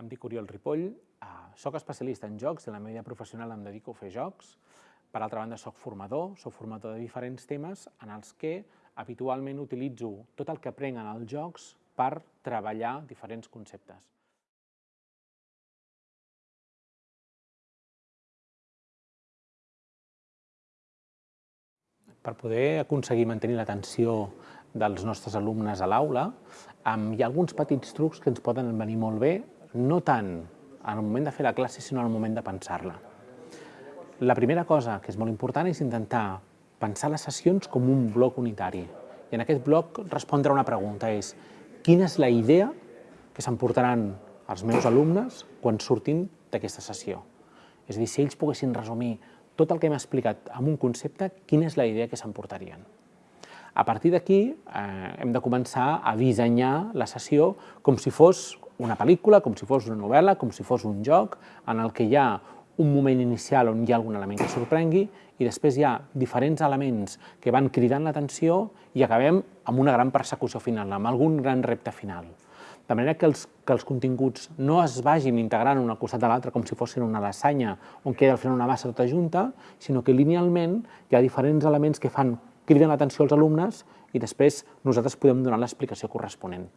Em dic Oriol Ripoll, eh, soc especialista en jocs i la meva vida professional em dedico a fer jocs. Per altra banda, soc formador, soc formador de diferents temes en els que habitualment utilitzo tot el que aprenc en els jocs per treballar diferents conceptes. Per poder aconseguir mantenir l'atenció dels nostres alumnes a l'aula, hi ha alguns petits trucs que ens poden venir molt bé no tant en el moment de fer la classe, sinó en el moment de pensar-la. La primera cosa que és molt important és intentar pensar les sessions com un bloc unitari. I en aquest bloc respondre a una pregunta és quina és la idea que s'emportaran els meus alumnes quan surtin d'aquesta sessió? És a dir, si ells poguessin resumir tot el que hem explicat amb un concepte, quina és la idea que s'emportarien? A partir d'aquí eh, hem de començar a dissenyar la sessió com si fos una pel·lícula, com si fos una novel·la, com si fos un joc, en el que hi ha un moment inicial on hi ha algun element que sorprengui i després hi ha diferents elements que van cridant l'atenció i acabem amb una gran persecució final, amb algun gran repte final. De manera que els, que els continguts no es vagin integrant un al costat de l'altre com si fossin una lasanya on queda al final una massa tota junta, sinó que linealment hi ha diferents elements que fan criden l'atenció als alumnes i després nosaltres podem donar l'explicació corresponent.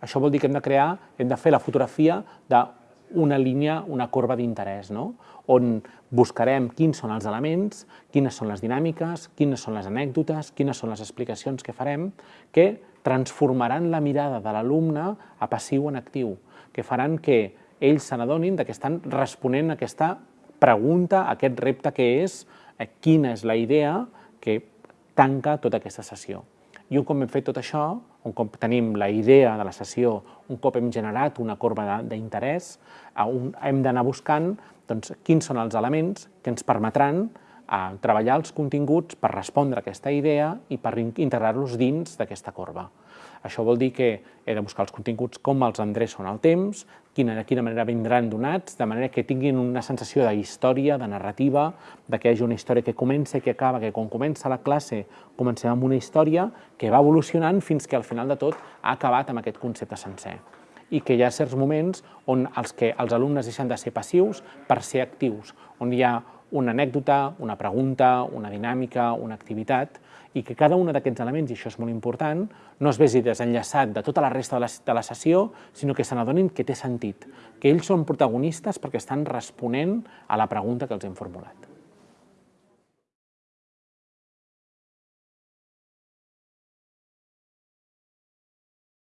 Això vol dir que hem de crear, hem de fer la fotografia d'una línia, una corba d'interès, no? on buscarem quins són els elements, quines són les dinàmiques, quines són les anècdotes, quines són les explicacions que farem, que transformaran la mirada de l'alumne a passiu en actiu, que faran que ells se n'adonin que estan responent a aquesta pregunta, a aquest repte que és eh, quina és la idea que tanca tota aquesta sessió. I un cop hem fet tot això, un cop tenim la idea de la sessió, un cop hem generat una corba d'interès, hem d'anar buscant doncs, quins són els elements que ens permetran a treballar els continguts per respondre a aquesta idea i per integrar-los dins d'aquesta corba. Això vol dir que he de buscar els continguts com els endreço en el temps, quina, de quina manera vindran donats, de manera que tinguin una sensació de història, de narrativa, de que hi hagi una història que comença que acaba, que quan comença la classe comencem amb una història que va evolucionant fins que al final de tot ha acabat amb aquest concepte sencer i que hi ha certs moments on els, que els alumnes deixen de ser passius per ser actius, on hi ha una anècdota, una pregunta, una dinàmica, una activitat, i que cada un d'aquests elements, i això és molt important, no es vegi desenllaçat de tota la resta de la, de la sessió, sinó que se n'adonin que té sentit, que ells són protagonistes perquè estan responent a la pregunta que els hem formulat.